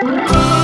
Bye.